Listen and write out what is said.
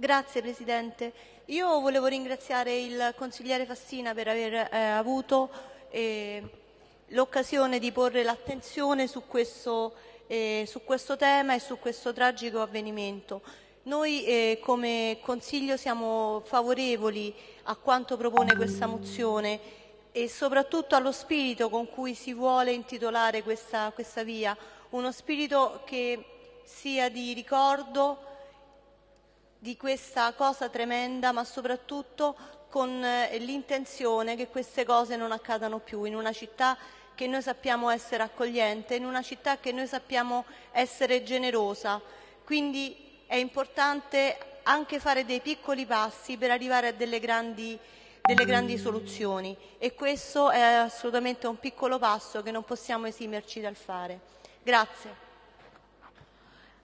Grazie Presidente. Io volevo ringraziare il consigliere Fassina per aver eh, avuto eh, l'occasione di porre l'attenzione su eh, su questo tema e su questo tragico avvenimento. Noi eh, come Consiglio siamo favorevoli a quanto propone questa mozione e soprattutto allo spirito con cui si vuole intitolare questa, questa via, uno spirito che sia di ricordo di questa cosa tremenda, ma soprattutto con eh, l'intenzione che queste cose non accadano più in una città che noi sappiamo essere accogliente, in una città che noi sappiamo essere generosa. Quindi è importante anche fare dei piccoli passi per arrivare a delle grandi, delle grandi soluzioni e questo è assolutamente un piccolo passo che non possiamo esimerci dal fare. Grazie.